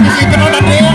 Pode ficar na terra.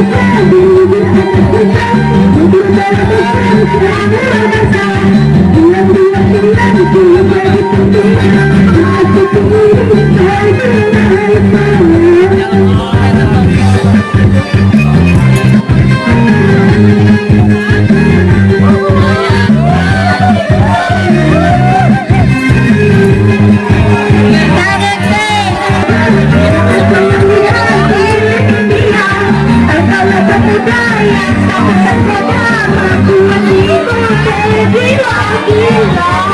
Thank you. We love you, love.